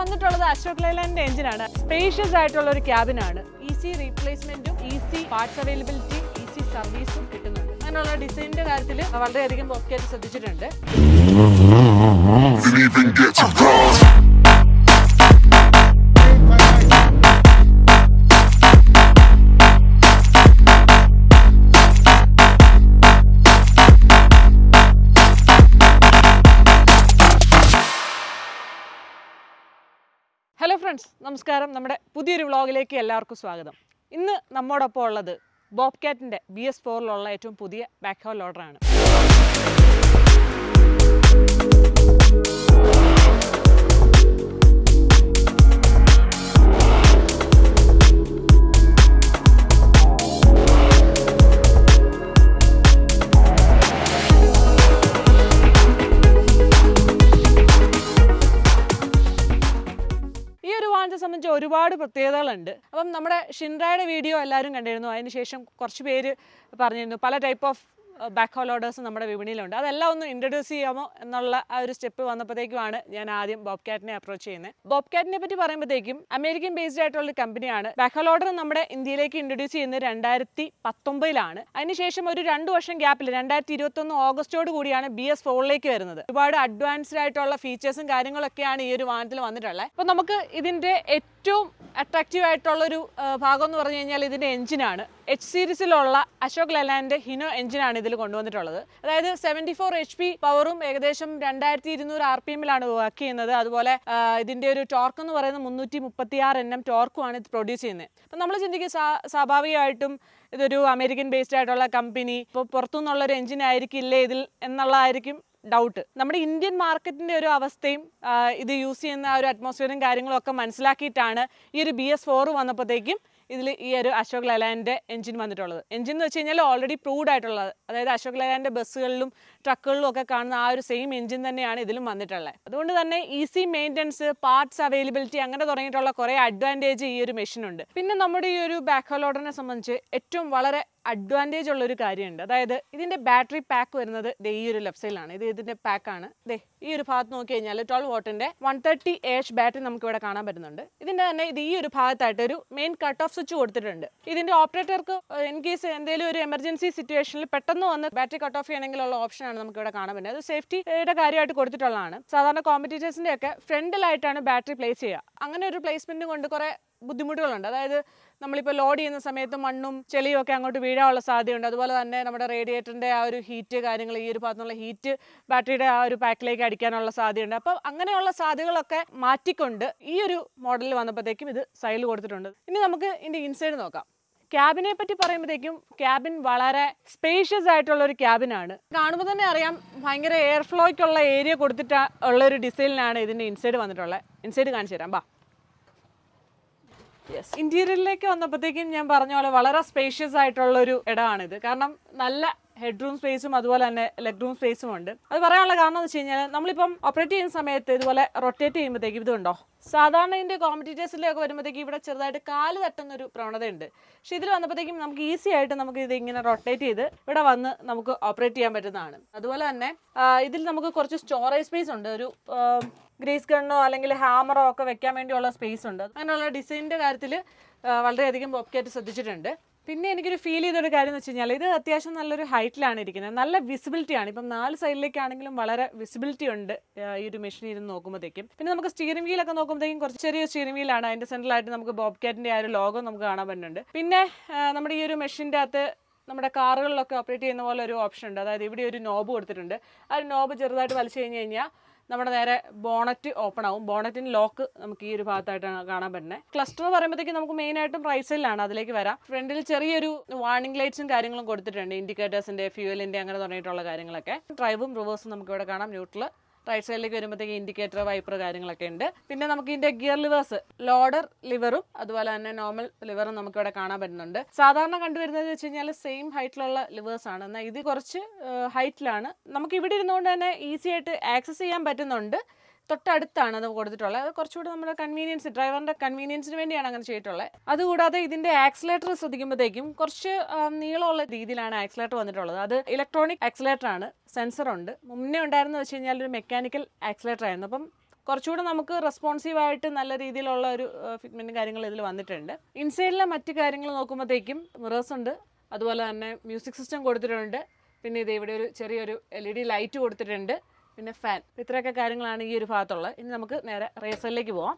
വന്നിട്ടുള്ളത് അശോക് ലൈലാൻഡിന്റെ എഞ്ചിനാണ്. സ്പേഷ്യസ് ആയിട്ടുള്ള ഒരു ക്യാബിനാണ്. ഈസി റീപ്ലേസ്മെന്റും ഈസി പാർട്സ് അവൈലബിലിറ്റി ഈസി സർവീസും കിട്ടുന്നുണ്ട്. അങ്ങനെയുള്ള ഡിസൈനിന്റെ കാര്യത്തിൽ വളരെയധികം ഒക്കെ ശ്രദ്ധിച്ചിട്ടുണ്ട്. ഫ്രണ്ട്സ് നമസ്കാരം. നമ്മുടെ പുതിയൊരു വ്ളോഗിലേക്ക് എല്ലാവർക്കും സ്വാഗതം. ഇന്ന് നമ്മോടൊപ്പം ഉള്ളത് ബോബ് കാറ്റിന്റെ ബി എസ് ഫോറിലുള്ള ഏറ്റവും പുതിയ ബാക്ക് ഹോൾ ഓർഡറാണ് ഒരുപാട് പ്രത്യേകതകളുണ്ട്. അപ്പം നമ്മുടെ ഷിൻറായുടെ വീഡിയോ എല്ലാവരും കണ്ടിരുന്നു. അതിനുശേഷം കുറച്ച് പേര് പറഞ്ഞിരുന്നു. പല type of backhoe loaders നമ്മുടെ വിപണിയിലുണ്ട്. അതെല്ലാം ഒന്ന് ഇൻട്രൊഡ്യൂസ് ചെയ്യാമോ എന്നുള്ള ആ ഒരു സ്റ്റെപ്പ് വന്നപ്പോഴത്തേക്കുമാണ് ഞാൻ ആദ്യം ബോബ് കാറ്റിനെ അപ്രോച്ച് ചെയ്യുന്നത്. ബോബ് കാറ്റിനെ പറ്റി പറയുമ്പോഴത്തേക്കും അമേരിക്കൻ ബേസ്ഡ് ആയിട്ടുള്ള ഒരു കമ്പനിയാണ് ബാക്ക് ഹോൾ ഓർഡർ നമ്മുടെ ഇന്ത്യയിലേക്ക് ഇൻട്രൊഡ്യൂസ് ചെയ്യുന്നത് രണ്ടായിരത്തി പത്തൊമ്പതിലാണ് അതിനുശേഷം ഒരു രണ്ട് വർഷം ഗ്യാപ്പിൽ രണ്ടായിരത്തി ഇരുപത്തൊന്ന് ഓഗസ്റ്റോട് കൂടിയാണ് ബി എസ് ഫോറിലേക്ക് വരുന്നത്. ഒരുപാട് അഡ്വാൻസ്ഡ് ആയിട്ടുള്ള ഫീച്ചേഴ്സും കാര്യങ്ങളൊക്കെയാണ് ഈ ഒരു വാഹനത്തിൽ വന്നിട്ടുള്ളത്. അപ്പോൾ നമുക്ക് ഇതിന്റെ ഏറ്റവും അട്രാക്റ്റീവ് ആയിട്ടുള്ള ഒരു ഭാഗം എന്ന് പറഞ്ഞു കഴിഞ്ഞാൽ ഇതിന്റെ എഞ്ചിനാണ് എച്ച് സീരീസിലുള്ള അശോക് ലലാന്റെ ഹിനോ എഞ്ചിനാണ് ഇതിൽ കൊണ്ടുവന്നിട്ടുള്ളത്. അതായത് സെവന്റി ഫോർ എച്ച് പി പവറും ഏകദേശം രണ്ടായിരത്തി ഇരുന്നൂറ് ആർ പി എമ്മിലാണ് വർക്ക് ചെയ്യുന്നത്. അതുപോലെ ഇതിന്റെ ഒരു ടോർക്ക് എന്ന് പറയുന്നത് മുന്നൂറ്റി മുപ്പത്തി ആറ് എൻ എം ടോർക്കുമാണ് ഇത് പ്രൊഡ്യൂസ് ചെയ്യുന്നത്. അപ്പം നമ്മൾ ചിന്തിക്കുക സ്വാ- സ്വാഭാവികമായിട്ടും ഇതൊരു അമേരിക്കൻ ബേസ്ഡ് ആയിട്ടുള്ള കമ്പനി ഇപ്പോൾ പുറത്തുനിന്നുള്ള ഒരു എഞ്ചിൻ ആയിരിക്കില്ലേ ഇതിൽ എന്നുള്ളതായിരിക്കും ഡൗട്ട് നമ്മുടെ ഇന്ത്യൻ മാർക്കറ്റിന്റെ ഒരു അവസ്ഥയും ഇത് യൂസ് ചെയ്യുന്ന ആ ഒരു അറ്റ്മോസ്ഫിയറും കാര്യങ്ങളൊക്കെ മനസ്സിലാക്കിയിട്ടാണ് ഈ ഒരു ബി എസ് ഫോർ വന്നപ്പോഴത്തേക്കും ഇതിൽ ഈ ഒരു അശോക് ലൈലാൻഡിന്റെ എഞ്ചിൻ വന്നിട്ടുള്ളത്. എഞ്ചിൻ എന്ന് വെച്ച് കഴിഞ്ഞാൽ ഓൾറെഡി പ്രൂവ്ഡ് ആയിട്ടുള്ളത്. അതായത് അശോക് ലൈലാൻഡിന്റെ ബസ്സുകളിലും ട്രക്കുകളിലും ഒക്കെ കാണുന്ന ആ ഒരു സെയിം എഞ്ചിൻ തന്നെയാണ് ഇതിലും വന്നിട്ടുള്ളത്. അതുകൊണ്ട് തന്നെ ഈസി മെയിന്റനൻസ് പാർട്സ് അവൈലബിലിറ്റി അങ്ങനെ തുടങ്ങിയിട്ടുള്ള കുറേ അഡ്വാന്റേജ് ഈ ഒരു മെഷീനുണ്ട് പിന്നെ നമ്മുടെ ഈ ഒരു ബാക്ക് ഹോളോഡറിനെ സംബന്ധിച്ച് ഏറ്റവും വളരെ അഡ്വാന്റേജ് ഉള്ള ഒരു കാര്യമുണ്ട്. അതായത് ഇതിന്റെ ബാറ്ററി പാക്ക് വരുന്നത് ദേ ഈ ഒരു ലെഫ്റ്റ് സൈഡിലാണ് ഇത് ഇതിന്റെ പാക്കാണ് ദേ ഈ ഒരു ഭാഗത്ത് നോക്കി കഴിഞ്ഞാൽ ട്വൽവ് വോട്ടിന്റെ വൺ തേർട്ടി എച്ച് ബാറ്ററി നമുക്ക് ഇവിടെ കാണാൻ പറ്റുന്നുണ്ട്. ഇതിന്റെ തന്നെ ഇത് ഈ ഒരു ഭാഗത്തായിട്ട് ഒരു മെയിൻ കട്ട് ഓഫ് സ്വിച്ച് കൊടുത്തിട്ടുണ്ട് ഇതിന്റെ ഓപ്പറേറ്റർക്ക് ഇൻ കേസ് എന്തെങ്കിലും ഒരു എമർജൻസി സിറ്റുവേഷനിൽ പെട്ടെന്ന് വന്ന് ബാറ്ററി കട്ട് ഓഫ് ചെയ്യണമെങ്കിലുള്ള ഓപ്ഷനാണ് നമുക്ക് ഇവിടെ കാണാൻ പറ്റുന്നത്. അത് സേഫ്റ്റിയുടെ കാര്യമായിട്ട് കൊടുത്തിട്ടുള്ളതാണ്. സാധാരണ കോമ്പറ്റീറ്റേഴ്സിന്റെ ഒക്കെ ഫ്രണ്ടിലായിട്ടാണ് ബാറ്ററി പ്ലേസ് ചെയ്യുക. അങ്ങനെ ഒരു പ്ലേസ്മെന്റ് കൊണ്ട് കുറെ ബുദ്ധിമുട്ടുകളുണ്ട്. അതായത് നമ്മളിപ്പോൾ ലോഡ് ചെയ്യുന്ന സമയത്ത് മണ്ണും ചെളിയും ഒക്കെ അങ്ങോട്ട് വീഴാനുള്ള സാധ്യതയുണ്ട്. അതുപോലെ തന്നെ നമ്മുടെ റേഡിയേറ്ററിന്റെ ആ ഒരു ഹീറ്റ് കാര്യങ്ങൾ ഈ ഒരു ഭാഗത്തുനിന്നുള്ള ഹീറ്റ് ബാറ്ററിയുടെ ആ ഒരു പാക്കിലേക്ക് അടിക്കാനുള്ള സാധ്യതയുണ്ട്. അപ്പോൾ അങ്ങനെയുള്ള സാധ്യതകളൊക്കെ മാറ്റിക്കൊണ്ട് ഈ ഒരു മോഡലിൽ വന്നപ്പോഴത്തേക്കും ഇത് സൈഡിൽ കൊടുത്തിട്ടുണ്ട്. ഇനി നമുക്ക് ഇതിന്റെ ഇൻസൈഡ് നോക്കാം. ക്യാബിനെ പറ്റി പറയുമ്പോഴത്തേക്കും ക്യാബിൻ വളരെ സ്പേഷ്യസ് ആയിട്ടുള്ള ഒരു ക്യാബിനാണ് കാണുമ്പോൾ തന്നെ അറിയാം ഭയങ്കര എയർ ഫ്ലോയ്ക്കുള്ള ഏരിയ കൊടുത്തിട്ട് ഉള്ള ഒരു ഡിസൈനിലാണ് ഇതിന്റെ ഇൻസൈഡ് വന്നിട്ടുള്ളത് ഇൻസൈഡ് കാണിച്ചു തരാം ബാ. യെസ് ഇന്റീരിയറിലേക്ക് വന്നപ്പോഴത്തേക്കും ഞാൻ പറഞ്ഞ പോലെ വളരെ സ്പേഷ്യസ് ആയിട്ടുള്ള ഒരു ഇടമാണിത്. കാരണം നല്ല ഹെഡ് റൂം സ്പേസും അതുപോലെ തന്നെ ലെഗ് റൂം സ്പേസും ഉണ്ട്. അത് പറയാനുള്ള കാരണം എന്ന് വെച്ച് കഴിഞ്ഞാൽ നമ്മളിപ്പം ഓപ്പറേറ്റ് ചെയ്യുന്ന സമയത്ത് ഇതുപോലെ റൊട്ടേറ്റ് ചെയ്യുമ്പോഴത്തേക്കും ഇതുണ്ടോ? സാധാരണ ഇതിന്റെ കോമ്പറ്റീറ്റേഴ്സിലൊക്കെ വരുമ്പോഴത്തേക്കും ഇവിടെ ചെറുതായിട്ട് കാൽ തട്ടുന്ന ഒരു പ്രവണതയുണ്ട്. പക്ഷെ ഇതിൽ വന്നപ്പോഴത്തേക്കും നമുക്ക് ഈസി ആയിട്ട് നമുക്ക് ഇത് ഇങ്ങനെ റൊട്ടേറ്റ് ചെയ്ത് ഇവിടെ വന്ന് നമുക്ക് ഓപ്പറേറ്റ് ചെയ്യാൻ പറ്റുന്നതാണ്. അതുപോലെ തന്നെ ഇതിൽ നമുക്ക് കുറച്ച് സ്റ്റോറേജ് സ്പേസ് ഉണ്ട്. ഒരു ഗ്രേസ് ഗണ്ണോ അല്ലെങ്കിൽ ഹാമറോ ഒക്കെ വെക്കാൻ വേണ്ടിയുള്ള സ്പേസ് ഉണ്ട്. അങ്ങനെയുള്ള ഡിസൈനിന്റെ കാര്യത്തിൽ വളരെയധികം ബോബ്കാറ്റ് ശ്രദ്ധിച്ചിട്ടുണ്ട്. പിന്നെ എനിക്കൊരു ഫീൽ ചെയ്തൊരു കാര്യം എന്ന് വെച്ച് കഴിഞ്ഞാൽ ഇത് അത്യാവശ്യം നല്ലൊരു ഹൈറ്റിലാണ് ഇരിക്കുന്നത്. നല്ല വിസിബിലിറ്റി ആണ്. ഇപ്പം നാല് സൈഡിലേക്കാണെങ്കിലും വളരെ വിസിബിലിറ്റി ഉണ്ട് ഈ ഒരു മെഷീൻ ഇരുന്ന് നോക്കുമ്പോഴത്തേക്കും. പിന്നെ നമുക്ക് സ്റ്റിയറിംഗ് വീലൊക്കെ നോക്കുമ്പോഴത്തേക്കും കുറച്ച് ചെറിയ സ്റ്റിയറിംഗ് വീലാണ് അതിന്റെ സെൻട്രലായിട്ട് നമുക്ക് ബോബ് കാറ്റിന്റെ ആ ഒരു ലോഗോ നമുക്ക് കാണാൻ പറ്റുന്നുണ്ട്. പിന്നെ നമ്മുടെ ഈ ഒരു മെഷീന്റെ അകത്ത് നമ്മുടെ കാറുകളിലൊക്കെ ഓപ്പറേറ്റ് ചെയ്യുന്ന പോലെ ഒരു ഓപ്ഷൻ ഉണ്ട്. അതായത് ഇവിടെ ഒരു നോബ് കൊടുത്തിട്ടുണ്ട്. ആ ഒരു നോബ് ചെറുതായിട്ട് വലിച്ചു കഴിഞ്ഞ് കഴിഞ്ഞാൽ നമ്മുടെ നേരെ ബോണറ്റ് ഓപ്പൺ ആവും. ബോണറ്റിന് ലോക്ക് നമുക്ക് ഈ ഒരു ഭാഗത്തായിട്ടാണ് കാണാൻ പറ്റുന്നത് ക്ലസ്റ്റർ എന്ന് പറയുമ്പോഴത്തേക്ക് നമുക്ക് മെയിൻ ആയിട്ടും സൈഡിലാണ് അതിലേക്ക് വരാം. ഫ്രണ്ടിൽ ചെറിയൊരു വാർണിംഗ് ലൈറ്റ്സും കാര്യങ്ങളും കൊടുത്തിട്ടുണ്ട്. ഇൻഡിക്കേറ്റേഴ്സിന്റെ ഫ്യൂവലിന്റെ അങ്ങനെ തുടങ്ങിയിട്ടുള്ള കാര്യങ്ങളൊക്കെ. ഡ്രൈവും റിവേഴ്സും നമുക്ക് ഇവിടെ കാണാം. ന്യൂട്രൽ റൈറ്റ് സൈഡിലേക്ക് വരുമ്പോഴത്തേക്ക് ഇൻഡിക്കേറ്റർ വൈപ്പർ കാര്യങ്ങളൊക്കെ ഉണ്ട്. പിന്നെ നമുക്ക് ഇതിന്റെ ഗിയർ ലിവേഴ്സ് ലോഡർ ലിവറും അതുപോലെ തന്നെ നോർമൽ ലിവറും നമുക്ക് ഇവിടെ കാണാൻ പറ്റുന്നുണ്ട്. സാധാരണ കണ്ടുവരുന്നത് വെച്ച് കഴിഞ്ഞാൽ സെയിം ഹൈറ്റിലുള്ള ലിവേഴ്സ് ആണ്. എന്നാൽ ഇത് കുറച്ച് ഹൈറ്റിലാണ് നമുക്ക് ഇവിടെ ഇരുന്നുകൊണ്ട് തന്നെ ഈസി ആയിട്ട് ആക്സസ് ചെയ്യാൻ പറ്റുന്നുണ്ട്. തൊട്ടടുത്താണ് അത് കൊടുത്തിട്ടുള്ളത്. അത് കുറച്ചുകൂടി നമ്മുടെ കൺവീനിയൻസ് ഡ്രൈവറിന്റെ കൺവീനിയൻസിന് വേണ്ടിയാണ് അങ്ങനെ ചെയ്തിട്ടുള്ളത്. അതുകൂടാതെ ഇതിന്റെ ആക്സിലേറ്റർ ശ്രദ്ധിക്കുമ്പോഴത്തേക്കും കുറച്ച് നീളമുള്ള രീതിയിലാണ് ആക്സിലേറ്റർ വന്നിട്ടുള്ളത്. അത് ഇലക്ട്രോണിക് ആക്സിലേറ്റർ ആണ്. സെൻസർ ഉണ്ട്. മുന്നേ ഉണ്ടായിരുന്ന വെച്ച് കഴിഞ്ഞാൽ ഒരു മെക്കാനിക്കൽ ആക്സിലേറ്റർ ആയിരുന്നു. അപ്പം കുറച്ചുകൂടെ നമുക്ക് റെസ്പോൺസീവ് ആയിട്ട് നല്ല രീതിയിലുള്ള ഒരു ഫിറ്റ്മെന്റും കാര്യങ്ങളും ഇതിൽ വന്നിട്ടുണ്ട്. ഇൻസൈഡിലെ മറ്റ് കാര്യങ്ങൾ നോക്കുമ്പോഴത്തേക്കും മിറേഴ്സ് ഉണ്ട്. അതുപോലെ തന്നെ മ്യൂസിക് സിസ്റ്റം കൊടുത്തിട്ടുണ്ട്. പിന്നെ ഇത് ഇവിടെ ഒരു ചെറിയൊരു എൽ ഇ ഡി ലൈറ്റ് കൊടുത്തിട്ടുണ്ട്. പിന്നെ ഫാൻ ഇത്രയൊക്കെ കാര്യങ്ങളാണ് ഈ ഒരു ഭാഗത്തുള്ളത്. ഇനി നമുക്ക് നേരെ റേസലിലേക്ക് പോവാം.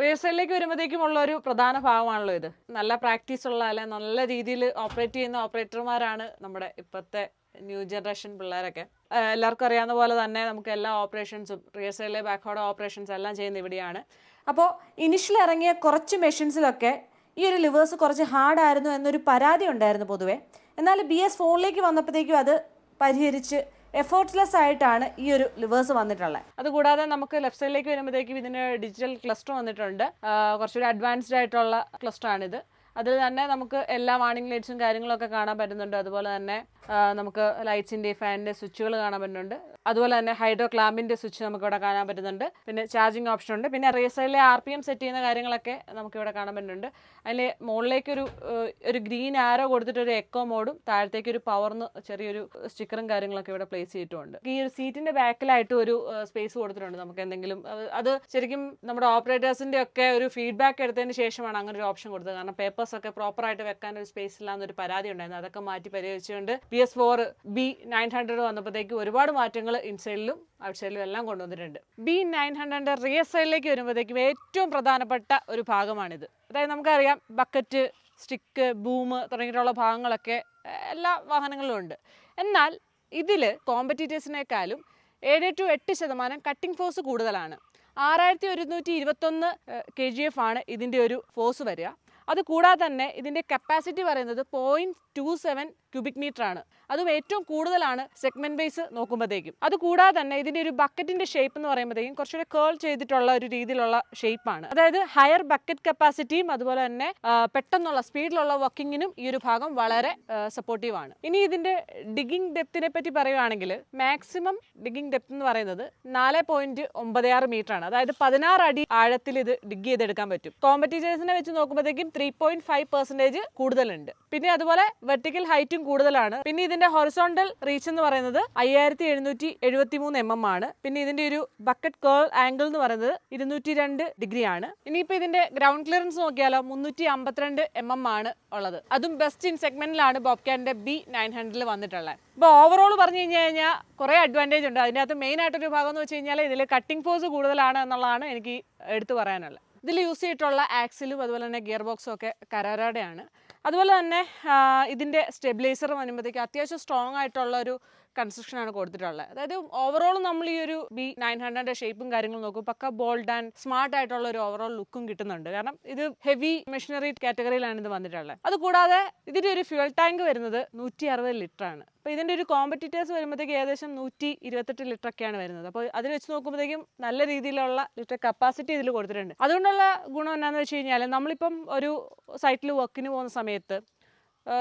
റിഹേഴ്സലിലേക്ക് വരുമ്പോഴത്തേക്കും ഉള്ള ഒരു പ്രധാന ഭാഗമാണല്ലോ ഇത്. നല്ല പ്രാക്ടീസ് ഉള്ള അല്ലെ നല്ല രീതിയിൽ ഓപ്പറേറ്റ് ചെയ്യുന്ന ഓപ്പറേറ്റർമാരാണ് നമ്മുടെ ഇപ്പോഴത്തെ ന്യൂ ജനറേഷൻ പിള്ളേരൊക്കെ. എല്ലാവർക്കും അറിയാവുന്ന പോലെ തന്നെ നമുക്ക് എല്ലാ ഓപ്പറേഷൻസും റിഹേഴ്സലിലെ ബാക്ക്ഹോഡ് ഓപ്പറേഷൻസ് എല്ലാം ചെയ്യുന്ന ഇവിടെയാണ്. അപ്പോൾ ഇനിഷ്യൽ ഇറങ്ങിയ കുറച്ച് മെഷീൻസിലൊക്കെ ഈ ഒരു ലിവേഴ്സ് കുറച്ച് ഹാർഡായിരുന്നു എന്നൊരു പരാതി ഉണ്ടായിരുന്നു പൊതുവേ. എന്നാൽ ബി എസ് ഫോണിലേക്ക് വന്നപ്പോഴത്തേക്കും അത് പരിഹരിച്ച് എഫേർട്ട്ലെസ് ആയിട്ടാണ് ഈ ഒരു ലിവേഴ്സ് വന്നിട്ടുള്ളത്. അതുകൂടാതെ നമുക്ക് ലെഫ്റ്റ് സൈഡിലേക്ക് വരുമ്പോഴത്തേക്കും ഇതിന് ഡിജിറ്റൽ ക്ലസ്റ്റർ വന്നിട്ടുണ്ട്. കുറച്ചുകൂടി അഡ്വാൻസ്ഡ് ആയിട്ടുള്ള ക്ലസ്റ്റർ ആണിത്. അതിൽ തന്നെ നമുക്ക് എല്ലാ വാണിംഗ് ലൈറ്റ്സും കാര്യങ്ങളൊക്കെ കാണാൻ പറ്റുന്നുണ്ട്. അതുപോലെ തന്നെ നമുക്ക് ലൈറ്റ്സിന്റെ ഫാനിന്റെ സ്വിച്ചുകൾ കാണാൻ പറ്റുന്നുണ്ട്. അതുപോലെ തന്നെ ഹൈഡ്രോ ക്ലാമ്പിന്റെ സ്വിച്ച് നമുക്ക് ഇവിടെ കാണാൻ പറ്റുന്നുണ്ട്. പിന്നെ ചാർജിങ് ഓപ്ഷൻ ഉണ്ട്. പിന്നെ റേസറിലെ ആർ പി എം സെറ്റ് ചെയ്യുന്ന കാര്യങ്ങളൊക്കെ നമുക്ക് ഇവിടെ കാണാൻ പറ്റുന്നുണ്ട്. അതിൽ മുകളിലേക്കൊരു ഒരു ഗ്രീൻ ആരോ കൊടുത്തിട്ട് ഒരു എക്കോ മോഡും താഴത്തേക്ക് ഒരു പവർന്ന് ചെറിയൊരു സ്റ്റിക്കറും കാര്യങ്ങളൊക്കെ ഇവിടെ പ്ലേസ് ചെയ്തിട്ടുണ്ട്. ഈ ഒരു സീറ്റിന്റെ ബാക്കിലായിട്ട് ഒരു സ്പേസ് കൊടുത്തിട്ടുണ്ട് നമുക്ക് എന്തെങ്കിലും. അത് ശരിക്കും നമ്മുടെ ഓപ്പറേറ്റേഴ്സിന്റെ ഒക്കെ ഒരു ഫീഡ്ബാക്ക് എടുത്തതിന് ശേഷമാണ് അങ്ങനെ ഒരു ഓപ്ഷൻ കൊടുത്തത്. കാരണം പേപ്പേഴ്സ് ഒക്കെ പ്രോപ്പർ ആയിട്ട് വെക്കാൻ ഒരു സ്പേസ് ഇല്ലാന്നൊരു പരാതി ഉണ്ടായിരുന്നു അതൊക്കെ മാറ്റി പരിഹരിച്ചുകൊണ്ട് P S four B nine hundred വന്നപ്പോഴത്തേക്ക് ഒരുപാട് മാറ്റങ്ങൾ ഇൻസൈഡിലും ഔട്ട്സൈഡിലും എല്ലാം കൊണ്ടുവന്നിട്ടുണ്ട്. ബി നയൻ ഹൺഡ്രഡിന്റെ റിയർ സൈഡിലേക്ക് വരുമ്പോഴത്തേക്കും ഏറ്റവും പ്രധാനപ്പെട്ട ഒരു ഭാഗമാണിത്. അതായത് നമുക്കറിയാം ബക്കറ്റ് സ്റ്റിക്ക് ബൂം തുടങ്ങിയിട്ടുള്ള ഭാഗങ്ങളൊക്കെ എല്ലാ വാഹനങ്ങളിലും ഉണ്ട്. എന്നാൽ ഇതിൽ കോമ്പറ്റീറ്റേഴ്സിനേക്കാളും ഏഴ് ടു എട്ട് ശതമാനം കട്ടിംഗ് ഫോഴ്സ് കൂടുതലാണ്. ആറായിരത്തി ഒരുന്നൂറ്റി ഇരുപത്തൊന്ന് കെ ജി എഫ് ആണ് ഇതിന്റെ ഒരു ഫോഴ്സ് വരിക. അത് കൂടാതെ തന്നെ ഇതിന്റെ കപ്പാസിറ്റി പറയുന്നത് point two seven cubic metre ആണ് അതും ഏറ്റവും കൂടുതലാണ് സെഗ്മെന്റ് ബേസ് നോക്കുമ്പോഴത്തേക്കും അത് കൂടാതെ തന്നെ ഇതിന്റെ ഒരു ബക്കറ്റിന്റെ ഷേപ്പ് എന്ന് പറയുമ്പോഴത്തേക്കും കുറച്ചുകൂടെ കേൾ ചെയ്തിട്ടുള്ള ഒരു രീതിയിലുള്ള ഷേപ്പാണ്. അതായത് ഹയർ ബക്കറ്റ് കപ്പാസിറ്റിയും അതുപോലെ തന്നെ പെട്ടെന്നുള്ള സ്പീഡിലുള്ള വർക്കിങ്ങിനും ഈ ഒരു ഭാഗം വളരെ സപ്പോർട്ടീവ് ആണ്. ഇനി ഇതിന്റെ ഡിഗിങ് ഡെപ്തിനെ പറ്റി പറയുകയാണെങ്കിൽ മാക്സിമം ഡിഗിങ് ഡെപ്ത് എന്ന് പറയുന്നത് നാല് പോയിന്റ് ഒമ്പത് ആറ് മീറ്റർ ആണ് അതായത് പതിനാറ് അടി ആഴത്തിൽ ഇത് ഡിഗ് ചെയ്തെടുക്കാൻ പറ്റും. കോമ്പറ്റീറ്റേഴ്സിനെ വെച്ച് നോക്കുമ്പോഴത്തേക്കും ത്രീ പോയിന്റ് ഫൈവ് പെർസെന്റേജ് കൂടുതലുണ്ട്. പിന്നെ അതുപോലെ വെർട്ടിക്കൽ ഹൈറ്റും കൂടുതലാണ്. പിന്നെ ഇതിന്റെ ഹൊറിസോണ്ടൽ റീച്ച് എന്ന് പറയുന്നത് അയ്യായിരത്തി എഴുന്നൂറ്റി എഴുപത്തി മൂന്ന് എം എം ആണ്. പിന്നെ ഇതിന്റെ ഒരു ബക്കറ്റ് കേൾ ആംഗിൾ എന്ന് പറയുന്നത് ഇരുന്നൂറ്റി രണ്ട് ഡിഗ്രി ആണ്. ഇനിയിപ്പോ ഇതിന്റെ ഗ്രൗണ്ട് ക്ലിയറൻസ് നോക്കിയാലോ മുന്നൂറ്റി അമ്പത്തിരണ്ട് എം എം ആണ് ഉള്ളത്. അതും ബെസ്റ്റ് ഇൻ സെഗ്മെന്റിലാണ് ബോബ്കാന്റെ ബി നയൻ ഹൺഡ്രഡിൽ വന്നിട്ടുള്ളത്. ഇപ്പോൾ ഓവറോൾ പറഞ്ഞു കഴിഞ്ഞു കഴിഞ്ഞാൽ കുറേ അഡ്വാന്റേജ് ഉണ്ട്. അതിന്റെ അകത്ത് മെയിൻ ആയിട്ടൊരു ഭാഗം എന്ന് വെച്ച് കഴിഞ്ഞാൽ ഇതിൽ കട്ടിംഗ് ഫോഴ്സ് കൂടുതലാണ് എന്നുള്ളതാണ് എനിക്ക് എടുത്തു പറയാനുള്ളത്. ഇതിൽ യൂസ് ചെയ്തിട്ടുള്ള ആക്സിലും അതുപോലെ തന്നെ ഗിയർ ബോക്സും ഒക്കെ കരാരയുടെയാണ് അതുപോലെ തന്നെ ഇതിന്റെ സ്റ്റെബിലൈസർ അനുമതിക്ക് അത്യാവശ്യം സ്ട്രോങ് ആയിട്ടുള്ള ഒരു കൺസ്ട്രക്ഷനാണ് കൊടുത്തിട്ടുള്ളത്. അതായത് ഓവറോൾ നമ്മൾ ഈ ഒരു ബി നയൻ ഹൺഡ്രഡിന്റെ ഷേപ്പും കാര്യങ്ങളും നോക്കും പക്ക ബോൾഡ് ആൻഡ് സ്മാർട്ട് ആയിട്ടുള്ള ഒരു ഓവറോൾ ലുക്കും കിട്ടുന്നുണ്ട്. കാരണം ഇത് ഹെവി മെഷീനറി കാറ്റഗറിയിലാണ് ഇത് വന്നിട്ടുള്ളത്. അതുകൂടാതെ ഇതിന്റെ ഒരു ഫ്യൂൽ ടാങ്ക് വരുന്നത് നൂറ്റി അറുപത് ലിറ്റർ ആണ്. അപ്പോൾ ഇതിന്റെ ഒരു കോമ്പറ്റീറ്റേഴ്സ് വരുമ്പോഴത്തേക്ക് ഏകദേശം നൂറ്റി ഇരുപത്തെട്ട് ലിറ്റർ ഒക്കെയാണ് വരുന്നത്. അപ്പോൾ അതിൽ വെച്ച് നോക്കുമ്പോഴത്തേക്കും നല്ല രീതിയിലുള്ള ലിറ്റർ കപ്പാസിറ്റി ഇതിൽ കൊടുത്തിട്ടുണ്ട്. അതുകൊണ്ടുള്ള ഗുണം എന്നാന്ന് വെച്ച് കഴിഞ്ഞാൽ നമ്മളിപ്പം ഒരു സൈറ്റിൽ വർക്കിന് പോകുന്ന സമയത്ത്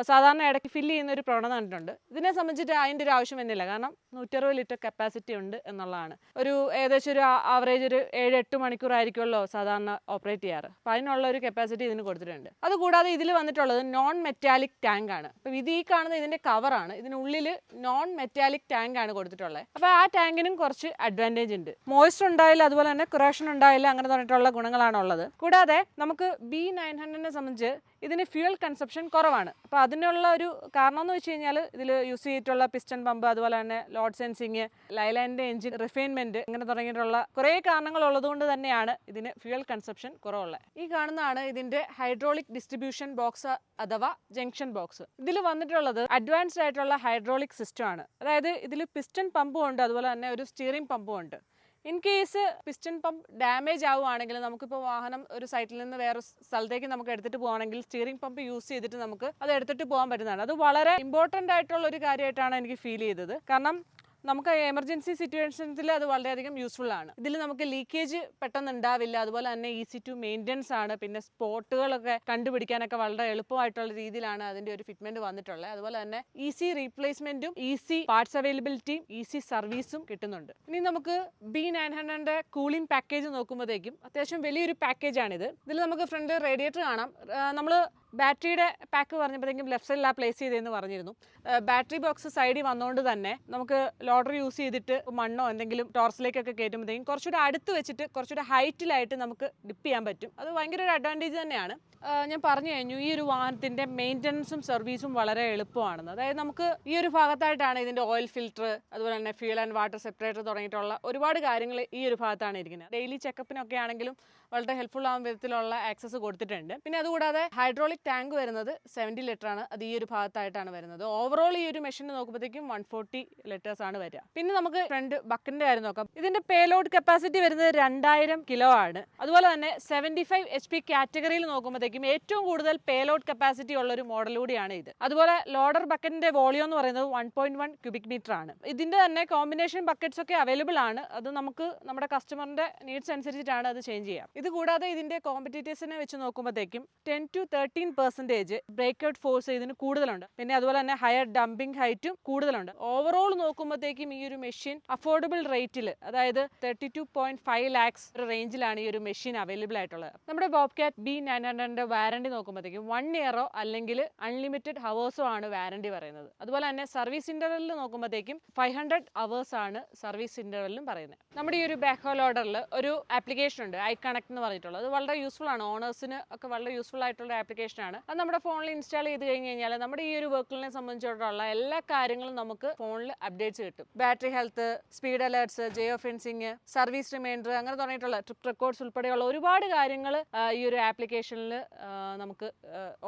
സാധാരണ ഇടയ്ക്ക് ഫില്ല് ചെയ്യുന്ന ഒരു പ്രവണത കണ്ടിട്ടുണ്ട്. ഇതിനെ സംബന്ധിച്ചിട്ട് അതിന്റെ ഒരു ആവശ്യം വരുന്നില്ല. കാരണം നൂറ്ററുപത് ലിറ്റർ കപ്പാസിറ്റി ഉണ്ട് എന്നുള്ളതാണ്. ഒരു ഏകദേശം ഒരു ആവറേജ് ഒരു ഏഴ് എട്ട് മണിക്കൂറായിരിക്കുമല്ലോ സാധാരണ ഓപ്പറേറ്റ് ചെയ്യാറ്. അപ്പോൾ അതിനുള്ള ഒരു കപ്പാസിറ്റി ഇതിന് കൊടുത്തിട്ടുണ്ട്. അതുകൂടാതെ ഇതിൽ വന്നിട്ടുള്ളത് നോൺ മെറ്റാലിക് ടാങ്ക് ആണ്. അപ്പോൾ ഇത് ഈ കാണുന്ന ഇതിന്റെ കവറാണ് ഇതിനുള്ളിൽ നോൺ മെറ്റാലിക് ടാങ്ക് ആണ് കൊടുത്തിട്ടുള്ളത്. അപ്പോൾ ആ ടാങ്കിനും കുറച്ച് അഡ്വാന്റേജ് ഉണ്ട്. മോയ്സ്ചർ ഉണ്ടായില്ല അതുപോലെ തന്നെ കുറേഷൻ ഉണ്ടായില്ല അങ്ങനെ പറഞ്ഞിട്ടുള്ള ഗുണങ്ങളാണ് ഉള്ളത്. കൂടാതെ നമുക്ക് ബി നയൻ ഹൺഡ്രഡിനെ സംബന്ധിച്ച് ഇതിന് ഫ്യൂൽ കൺസപ്ഷൻ കുറവാണ്. അപ്പോൾ അതിനുള്ള ഒരു കാരണം എന്ന് വെച്ച് കഴിഞ്ഞാൽ ഇതിൽ യൂസ് ചെയ്തിട്ടുള്ള പിസ്റ്റൺ പമ്പ് അതുപോലെ തന്നെ ലോഡ് സെൻസിങ് ലൈലാൻഡിന്റെ എഞ്ചിൻ റിഫൈൻമെന്റ് ഇങ്ങനെ തുടങ്ങിയിട്ടുള്ള കുറേ കാരണങ്ങൾ ഉള്ളതുകൊണ്ട് തന്നെയാണ് ഇതിന് ഫ്യൂൽ കൺസപ്ഷൻ കുറവുള്ളത്. ഈ കാണുന്നതാണ് ഇതിന്റെ ഹൈഡ്രോളിക് ഡിസ്ട്രിബ്യൂഷൻ ബോക്സ് അഥവാ ജംഗ്ഷൻ ബോക്സ് ഇതിൽ വന്നിട്ടുള്ളത് അഡ്വാൻസ്ഡ് ആയിട്ടുള്ള ഹൈഡ്രോളിക് സിസ്റ്റം ആണ്. അതായത് ഇതിൽ പിസ്റ്റൺ പമ്പും ഉണ്ട് അതുപോലെ തന്നെ ഒരു സ്റ്റിയറിംഗ് പമ്പും ഉണ്ട്. In case piston pump damage ആവുകയാണെങ്കിൽ നമുക്കിപ്പോൾ വാഹനം ഒരു സൈറ്റിൽ നിന്ന് വേറെ സ്ഥലത്തേക്ക് നമുക്ക് എടുത്തിട്ട് പോകുകയാണെങ്കിൽ സ്റ്റിയറിംഗ് പമ്പ് യൂസ് ചെയ്തിട്ട് നമുക്ക് അത് എടുത്തിട്ട് പോകാൻ പറ്റുന്നതാണ്. അത് വളരെ ഇമ്പോർട്ടന്റ് ആയിട്ടുള്ള ഒരു കാര്യമായിട്ടാണ് എനിക്ക് ഫീൽ ചെയ്തത്. കാരണം നമുക്ക് എമർജൻസി സിറ്റുവേഷൻസിൽ അത് വളരെയധികം യൂസ്ഫുൾ ആണ്. ഇതിൽ നമുക്ക് ലീക്കേജ് പെട്ടെന്ന് ഉണ്ടാവില്ല. അതുപോലെ തന്നെ ഈസി ടു മെയിന്റെനൻസ് ആണ്. പിന്നെ സ്പോട്ടുകളൊക്കെ കണ്ടുപിടിക്കാനൊക്കെ വളരെ എളുപ്പമായിട്ടുള്ള രീതിയിലാണ് അതിന്റെ ഒരു ഫിറ്റ്മെന്റ് വന്നിട്ടുള്ളത്. അതുപോലെ തന്നെ ഈസി റീപ്ലേസ്മെന്റും ഈസി പാർട്സ് അവൈലബിലിറ്റിയും ഈസി സർവീസും കിട്ടുന്നുണ്ട്. ഇനി നമുക്ക് ബി നയൻ ഹൺഡ്രഡിന്റെ കൂളിംഗ് പാക്കേജ് നോക്കുമ്പോഴത്തേക്കും അത്യാവശ്യം വലിയൊരു പാക്കേജാണിത് ഇതിൽ നമുക്ക് ഫ്രണ്ട് റേഡിയേറ്റർ കാണാം. നമ്മൾ ബാറ്ററിയുടെ പാക്ക് പറഞ്ഞപ്പോഴത്തേക്കും ലെഫ്റ്റ് സൈഡിലാണ് പ്ലേസ് ചെയ്തതെന്ന് പറഞ്ഞിരുന്നു. ബാറ്ററി ബോക്സ് സൈഡിൽ വന്നുകൊണ്ട് തന്നെ നമുക്ക് ലോഡർ യൂസ് ചെയ്തിട്ട് മണ്ണോ എന്തെങ്കിലും ടോർച്ചിലേക്കൊക്കെ കയറ്റുമ്പോഴത്തേക്കും കുറച്ചുകൂടെ അടുത്ത് വെച്ചിട്ട് കുറച്ചുകൂടെ ഹൈറ്റിലായിട്ട് നമുക്ക് ഡിപ്പ് ചെയ്യാൻ പറ്റും. അത് ഭയങ്കര ഒരു അഡ്വാന്റേജ് തന്നെയാണ്. ഞാൻ പറഞ്ഞു കഴിഞ്ഞു ഈ ഒരു വാഹനത്തിന്റെ മെയിന്റനൻസും സർവീസും വളരെ എളുപ്പമാണെന്ന്. അതായത് നമുക്ക് ഈ ഒരു ഭാഗത്തായിട്ടാണ് ഇതിന്റെ ഓയിൽ ഫിൽറ്റർ അതുപോലെ തന്നെ ഫ്യൂൽ ആൻഡ് വാട്ടർ സെപ്പറേറ്റർ തുടങ്ങിയിട്ടുള്ള ഒരുപാട് കാര്യങ്ങൾ ഈ ഒരു ഭാഗത്താണ് ഇരിക്കുന്നത്. ഡെയിലി ചെക്കപ്പിനൊക്കെ ആണെങ്കിലും വളരെ ഹെൽപ്ഫുൾ ആവുന്ന വിധത്തിലുള്ള ആക്സസ് കൊടുത്തിട്ടുണ്ട്. പിന്നെ അതുകൂടാതെ ഹൈഡ്രോളിക് ടാങ്ക് വരുന്നത് സെവന്റി ലിറ്റർ ആണ്. അത് ഈ ഒരു ഭാഗത്തായിട്ടാണ് വരുന്നത്. ഓവറോൾ ഈ ഒരു മെഷീൻ നോക്കുമ്പോഴത്തേക്കും വൺ ഫോർട്ടി ലിറ്റേഴ്സ് ആണ് വരിക. പിന്നെ നമുക്ക് ഫ്രണ്ട് ബക്കിന്റെ കാര്യം നോക്കാം. ഇതിന്റെ പേലോഡ് കപ്പാസിറ്റി വരുന്നത് രണ്ടായിരം കിലോ ആണ്. അതുപോലെ തന്നെ സെവന്റി ഫൈവ് എച്ച് പി കാറ്റഗറിയിൽ നോക്കുമ്പോഴത്തേക്കും ഏറ്റവും കൂടുതൽ പേലോഡ് കപ്പാസിറ്റി ഉള്ള ഒരു മോഡൽ കൂടിയാണ് ഇത്. അതുപോലെ ലോഡർ ബക്കറ്റിന്റെ വോളിയം എന്ന് പറയുന്നത് one point one cubic metre ആണ്. ഇതിന്റെ തന്നെ കോമ്പിനേഷൻ ബക്കറ്റ്സ് ഒക്കെ അവൈലബിൾ ആണ്. അത് നമുക്ക് നമ്മുടെ കസ്റ്റമറിന്റെ നീഡ്സ് അനുസരിച്ചിട്ടാണ് അത് ചേഞ്ച് ചെയ്യാം. ഇത് കൂടാതെ ഇതിന്റെ കോമ്പറ്റീറ്റേഴ്സിനെ വെച്ച് നോക്കുമ്പോഴത്തേക്കും ten to thirteen percentage break out force ഇതിന് കൂടുതലുണ്ട്. പിന്നെ അതുപോലെ തന്നെ ഹയർ ഡംപിംഗ് ഹൈറ്റും കൂടുതലുണ്ട്. ഓവറോൾ നോക്കുമ്പോഴത്തേക്കും ഈ ഒരു മെഷീൻ അഫോർഡബിൾ റേറ്റിൽ അതായത് thirty two point five lakhs റേഞ്ചിലാണ് ഈ ഒരു മെഷീൻ അവൈലബിൾ ആയിട്ടുള്ളത്. നമ്മുടെ ബോബ് കാറ്റ് ബി നയൻ ഹൺഡ്രഡിന്റെ വാറണ്ടി നോക്കുമ്പോഴത്തേക്കും വൺ ഇയറോ അല്ലെങ്കിൽ അൺലിമിറ്റഡ് ഹവേഴ്സോ ആണ് വാറണ്ടി പറയുന്നത്. അതുപോലെ തന്നെ സർവീസ് ഇന്റർവെല്ലിൽ നോക്കുമ്പോഴത്തേക്കും ഫൈവ് ഹൺഡ്രഡ് അവേഴ്സ് ആണ് സർവീസ് ഇന്റർവെല്ലും പറയുന്നത്. നമ്മുടെ ഈ ഒരു ബാക്ക് ഹോൾ ഓർഡറിൽ ഒരു ആപ്ലിക്കേഷൻ ഉണ്ട് ഐ കണക്ട് എന്ന് പറഞ്ഞിട്ടുള്ളത്. അത് വളരെ യൂസ്ഫുൾ ആണ്. ഓണേഴ്സിന് ഒക്കെ വളരെ യൂസ്ഫുൾ ആയിട്ടുള്ള ഒരു ആപ്ലിക്കേഷൻ ആണ്. അത് നമ്മുടെ ഫോണിൽ ഇൻസ്റ്റാൾ ചെയ്ത് കഴിഞ്ഞ് കഴിഞ്ഞാൽ നമ്മുടെ ഈ ഒരു വർക്കിനെ സംബന്ധിച്ചിടത്തോളം എല്ലാ കാര്യങ്ങളും നമുക്ക് ഫോണിൽ അപ്ഡേറ്റ്സ് കിട്ടും. Battery health speed alerts geofencing service reminder അങ്ങനെ തുടങ്ങിയിട്ടുള്ള ട്രിപ്പ് റെക്കോർഡ്സ് ഉൾപ്പെടെയുള്ള ഒരുപാട് കാര്യങ്ങൾ ഈ ഒരു ആപ്ലിക്കേഷനിൽ നമുക്ക്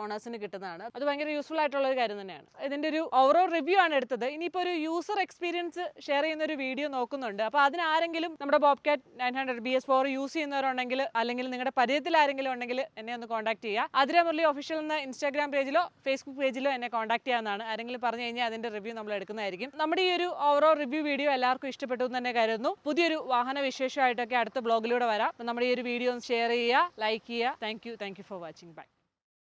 ഓണേഴ്സിന് കിട്ടുന്നതാണ്. അത് ഭയങ്കര യൂസ്ഫുൾ ആയിട്ടുള്ള ഒരു കാര്യം തന്നെയാണ്. ഇതിന്റെ ഒരു ഓവറോൾ റിവ്യൂ ആണ് എടുത്തത്. ഇനിയിപ്പോൾ ഒരു യൂസർ എക്സ്പീരിയൻസ് ഷെയർ ചെയ്യുന്ന ഒരു വീഡിയോ നോക്കുന്നുണ്ട്. അപ്പോൾ അതിന് ആരെങ്കിലും നമ്മുടെ Bobcat nine hundred B S four use ചെയ്യുന്നവരുണ്ടെങ്കിൽ അല്ലെങ്കിൽ നിങ്ങളുടെ പരിചയത്തിൽ ആരെങ്കിലും ഉണ്ടെങ്കിൽ എന്നെ ഒന്ന് കോൺടാക്ട് ചെയ്യുക. അതിര മുരളി ഒഫീഷ്യൽ എന്ന ഇൻസ്റ്റാഗ്രാം പേജിലോ ഫേസ്ബുക്ക് പേജിലോ എന്നെ കോൺടാക്ട് ചെയ്യാവുന്നതാണ്. ആരെങ്കിലും പറഞ്ഞു കഴിഞ്ഞാൽ അതിന്റെ റിവ്യൂ നമ്മൾ എടുക്കുന്നതായിരിക്കും. നമ്മുടെ ഈ ഒരു ഓവറോൾ റിവ്യൂ വീഡിയോ എല്ലാവർക്കും ഇഷ്ടപ്പെട്ടു എന്ന് തന്നെ കരുതുന്നു. പുതിയൊരു വാഹന വിശേഷമായിട്ടൊക്കെ അടുത്ത ബ്ലോഗിലൂടെ വരാം. നമ്മുടെ ഈ ഒരു വീഡിയോ ഒന്ന് ഷെയർ ചെയ്യുക ലൈക്ക് ചെയ്യുക. Thank you thank you for watching bye